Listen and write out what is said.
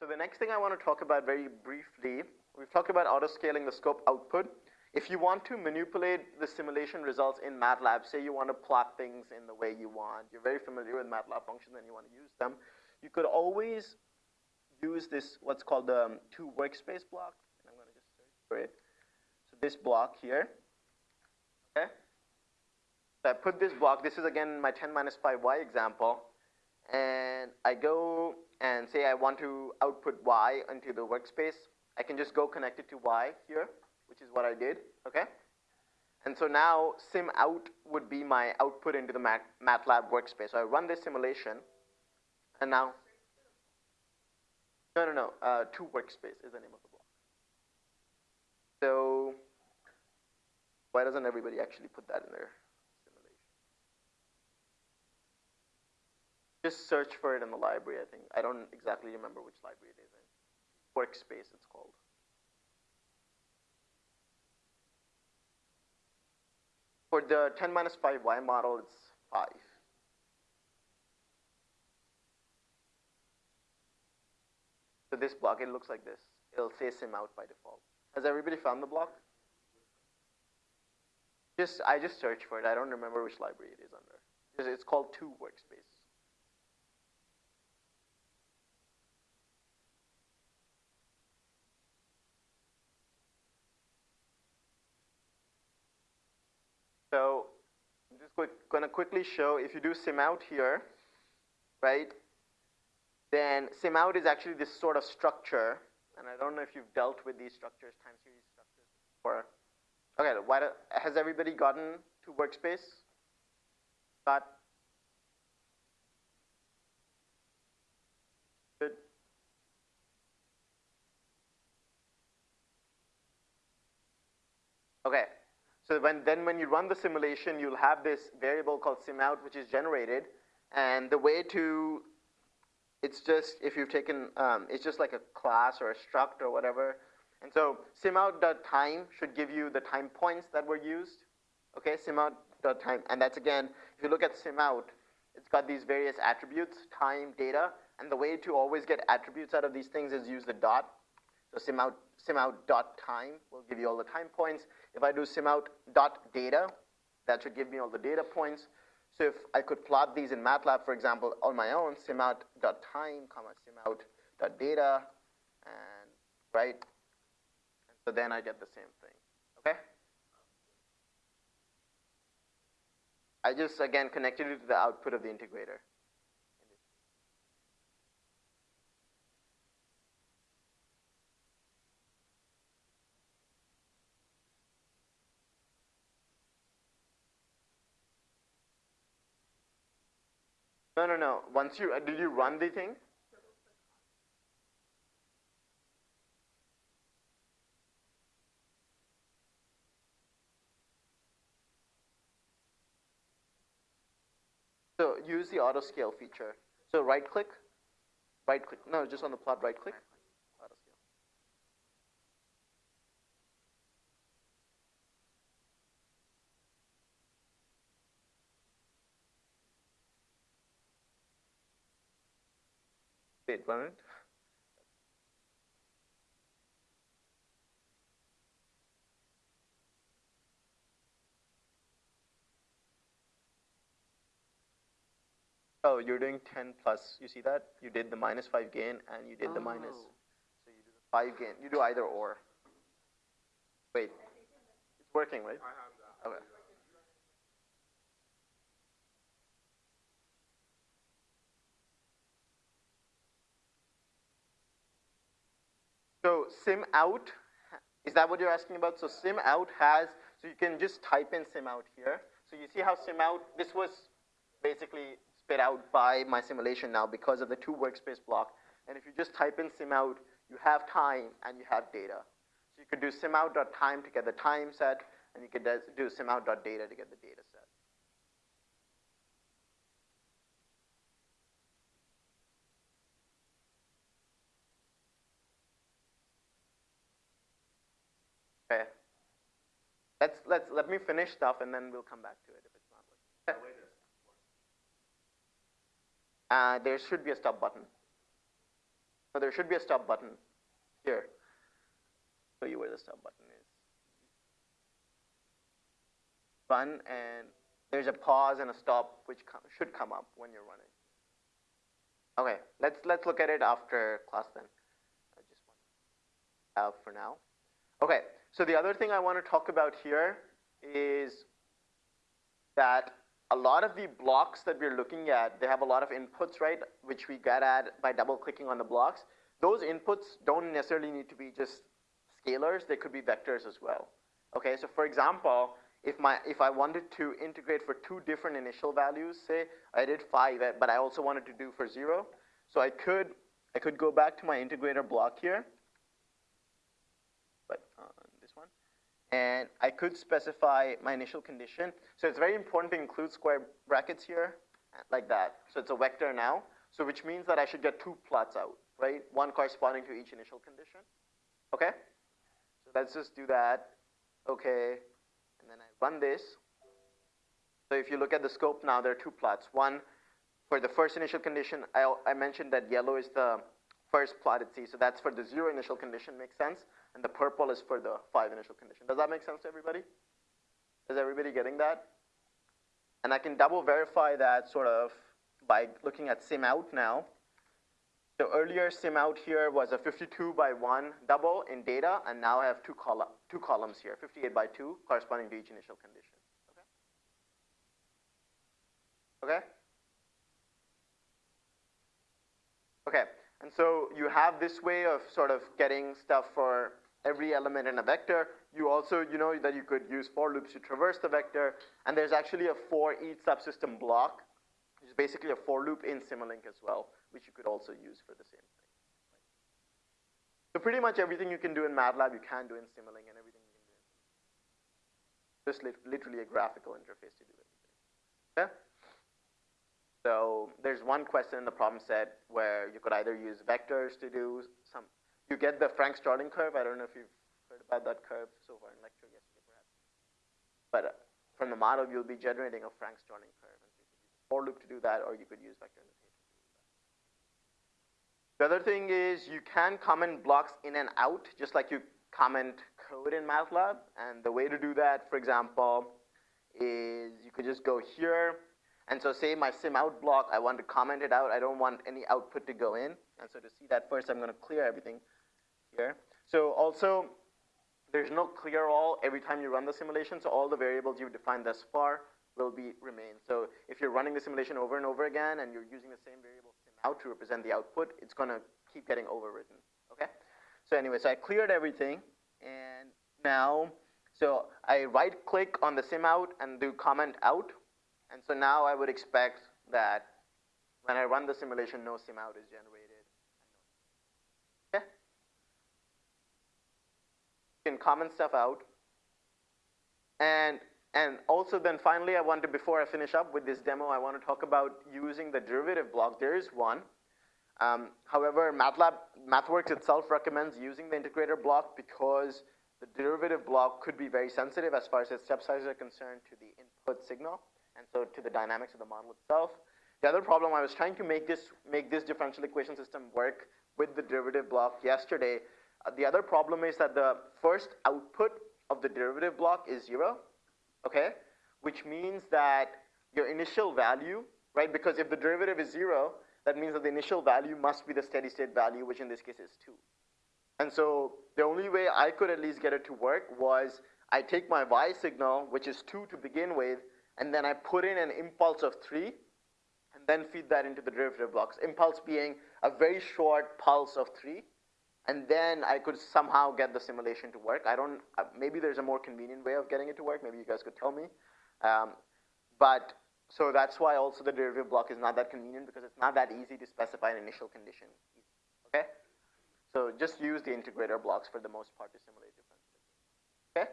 So the next thing I want to talk about very briefly, we've talked about auto-scaling the scope output. If you want to manipulate the simulation results in MATLAB, say you want to plot things in the way you want, you're very familiar with MATLAB functions and you want to use them, you could always use this, what's called the um, to workspace block. And I'm going to just search for it. So this block here, okay? So I put this block, this is again my 10 minus 5y example, and I go and say I want to output y into the workspace, I can just go connect it to y here, which is what I did, okay? And so now sim out would be my output into the Mat MATLAB workspace. So I run this simulation, and now, no, no, no, uh, to workspace is the name of the block. So why doesn't everybody actually put that in there? Just search for it in the library, I think. I don't exactly remember which library it is in. Workspace, it's called. For the 10 minus 5y model, it's 5. So this block, it looks like this. It'll say sim out by default. Has everybody found the block? Just I just searched for it. I don't remember which library it is under. It's called to workspace. So Going to quickly show if you do sim out here, right, then sim out is actually this sort of structure. And I don't know if you've dealt with these structures, time series structures before. Okay, why do, has everybody gotten to workspace? Got Good. Okay, so when, then when you run the simulation, you'll have this variable called SimOut, which is generated. And the way to, it's just, if you've taken, um, it's just like a class or a struct or whatever. And so simout.time should give you the time points that were used. Okay, simout.time. And that's again, if you look at simout, it's got these various attributes, time, data. And the way to always get attributes out of these things is use the dot. So simout, simout.time will give you all the time points. If I do simout.data, that should give me all the data points. So if I could plot these in MATLAB, for example, on my own, simout.time, comma, simout.data, and right? And so then I get the same thing, okay? I just, again, connected it to the output of the integrator. No, no, no. Once you, did you run the thing? So use the auto scale feature. So right click, right click, no, just on the plot, right click. Wait, one minute. Oh, you're doing 10 plus. You see that? You did the minus 5 gain and you did oh. the minus. Oh. So you do the 5 gain. You do either or. Wait. It's working, right? Okay. So sim out, is that what you're asking about? So sim out has, so you can just type in sim out here. So you see how sim out, this was basically spit out by my simulation now because of the to workspace block. And if you just type in sim out, you have time and you have data. So you could do sim out.time to get the time set, and you could do sim out.data to get the data set. Okay. Let's let's let me finish stuff and then we'll come back to it if it's not working. Uh, there should be a stop button. So there should be a stop button here. Show you where the stop button is. Run and there's a pause and a stop which com should come up when you're running. Okay, let's let's look at it after class then. I just want to have for now. Okay, so the other thing I want to talk about here is that a lot of the blocks that we're looking at, they have a lot of inputs, right, which we get at by double clicking on the blocks. Those inputs don't necessarily need to be just scalars, they could be vectors as well. Okay, so for example, if, my, if I wanted to integrate for two different initial values, say I did five, but I also wanted to do for zero, so I could, I could go back to my integrator block here, but uh, this one, and I could specify my initial condition. So it's very important to include square brackets here, like that. So it's a vector now, so which means that I should get two plots out, right? One corresponding to each initial condition, okay? So let's just do that, okay, and then I run this. So if you look at the scope now, there are two plots. One, for the first initial condition, I, I mentioned that yellow is the first plotted C, so that's for the zero initial condition, makes sense, and the purple is for the five initial condition. Does that make sense to everybody? Is everybody getting that? And I can double verify that sort of by looking at sim out now. So earlier sim out here was a 52 by 1 double in data, and now I have two, col two columns here, 58 by 2, corresponding to each initial condition. Okay? Okay? Okay, and so you have this way of sort of getting stuff for every element in a vector. You also, you know that you could use for loops to traverse the vector, and there's actually a for each subsystem block, which is basically a for loop in Simulink as well which you could also use for the same thing. So pretty much everything you can do in MATLAB, you can do in Simulink, and everything you can do in Simulink. Just li literally a graphical interface to do everything. Okay? So there's one question in the problem set where you could either use vectors to do some, you get the Frank-Starling curve. I don't know if you've heard about that curve so far in lecture yesterday, perhaps. But uh, from the model, you'll be generating a Frank-Starling curve. And you could use a for loop to do that, or you could use vector notation. The other thing is you can comment blocks in and out, just like you comment code in MATLAB. And the way to do that, for example, is you could just go here. And so say my sim out block, I want to comment it out. I don't want any output to go in. And so to see that first, I'm going to clear everything here. So also, there's no clear all every time you run the simulation. So all the variables you've defined thus far will be remain. So if you're running the simulation over and over again and you're using the same variable sim out to represent the output, it's going to keep getting overwritten. Okay? So anyway, so I cleared everything, and now, so I right click on the sim out and do comment out, and so now I would expect that when I run the simulation, no sim out is generated. Okay? You can comment stuff out, and and also then finally I want to, before I finish up with this demo, I want to talk about using the derivative block. There is one. Um, however, MATLAB, MathWorks itself recommends using the integrator block because the derivative block could be very sensitive as far as its step sizes are concerned to the input signal, and so to the dynamics of the model itself. The other problem, I was trying to make this, make this differential equation system work with the derivative block yesterday. Uh, the other problem is that the first output of the derivative block is zero, okay? Which means that your initial value, right? Because if the derivative is zero, that means that the initial value must be the steady state value, which in this case is two. And so the only way I could at least get it to work was I take my y signal, which is two to begin with, and then I put in an impulse of three, and then feed that into the derivative blocks. Impulse being a very short pulse of three, and then I could somehow get the simulation to work. I don't, uh, maybe there's a more convenient way of getting it to work. Maybe you guys could tell me. Um, but, so that's why also the derivative block is not that convenient because it's not that easy to specify an initial condition. Okay? So just use the integrator blocks for the most part to simulate differential. Okay?